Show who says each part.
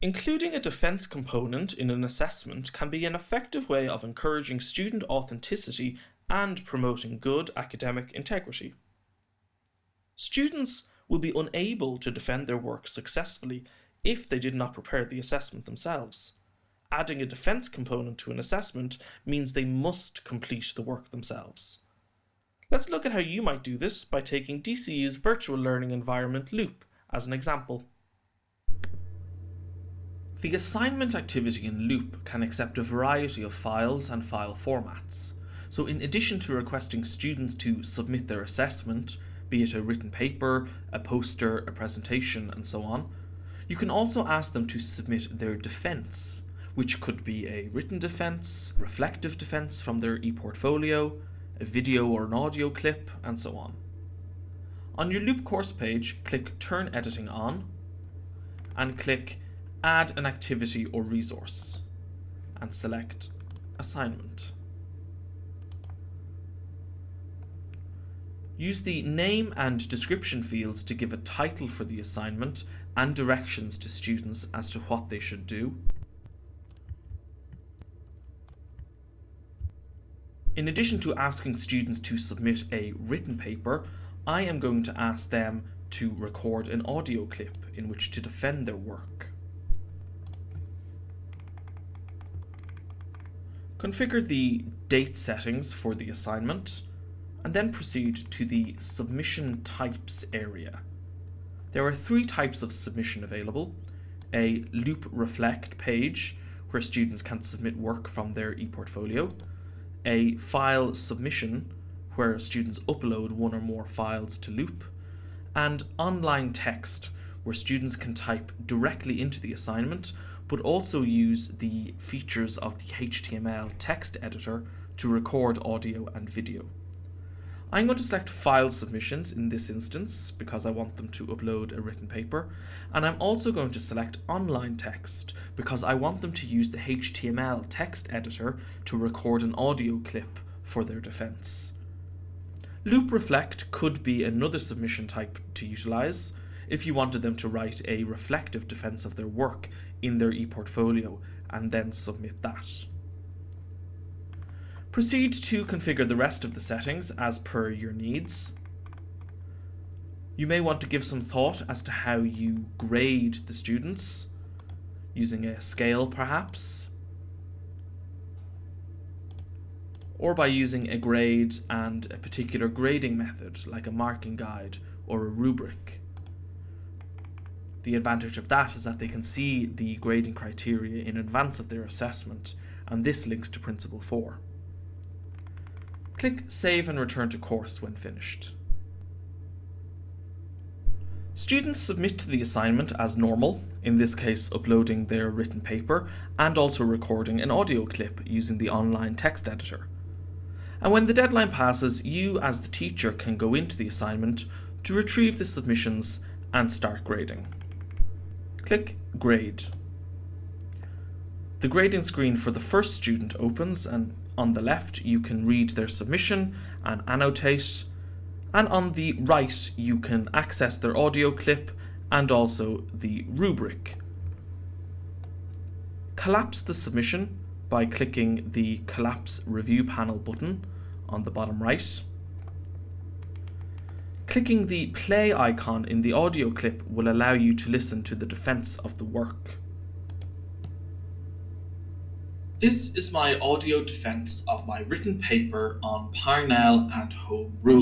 Speaker 1: Including a defence component in an assessment can be an effective way of encouraging student authenticity and promoting good academic integrity. Students will be unable to defend their work successfully if they did not prepare the assessment themselves. Adding a defence component to an assessment means they must complete the work themselves. Let's look at how you might do this by taking DCU's virtual learning environment Loop as an example. The assignment activity in Loop can accept a variety of files and file formats. So in addition to requesting students to submit their assessment, be it a written paper, a poster, a presentation, and so on, you can also ask them to submit their defence, which could be a written defence, reflective defence from their e-portfolio, a video or an audio clip, and so on. On your Loop course page, click Turn Editing On, and click Add an activity or resource, and select Assignment. Use the name and description fields to give a title for the assignment and directions to students as to what they should do. In addition to asking students to submit a written paper, I am going to ask them to record an audio clip in which to defend their work. Configure the date settings for the assignment and then proceed to the submission types area. There are three types of submission available. A loop reflect page where students can submit work from their ePortfolio, a file submission where students upload one or more files to Loop, and online text where students can type directly into the assignment but also use the features of the HTML text editor to record audio and video. I'm going to select file submissions in this instance because I want them to upload a written paper and I'm also going to select online text because I want them to use the HTML text editor to record an audio clip for their defense. Loop Reflect could be another submission type to utilize if you wanted them to write a reflective defense of their work in their ePortfolio and then submit that. Proceed to configure the rest of the settings as per your needs. You may want to give some thought as to how you grade the students, using a scale perhaps, or by using a grade and a particular grading method like a marking guide or a rubric. The advantage of that is that they can see the grading criteria in advance of their assessment, and this links to Principle 4. Click Save and return to course when finished. Students submit to the assignment as normal, in this case uploading their written paper and also recording an audio clip using the online text editor. And when the deadline passes, you as the teacher can go into the assignment to retrieve the submissions and start grading. Click Grade. The grading screen for the first student opens and on the left, you can read their submission and annotate. And on the right, you can access their audio clip and also the rubric. Collapse the submission by clicking the Collapse Review Panel button on the bottom right. Clicking the play icon in the audio clip will allow you to listen to the defense of the work. This is my audio defense of my written paper on Parnell and Home Rule.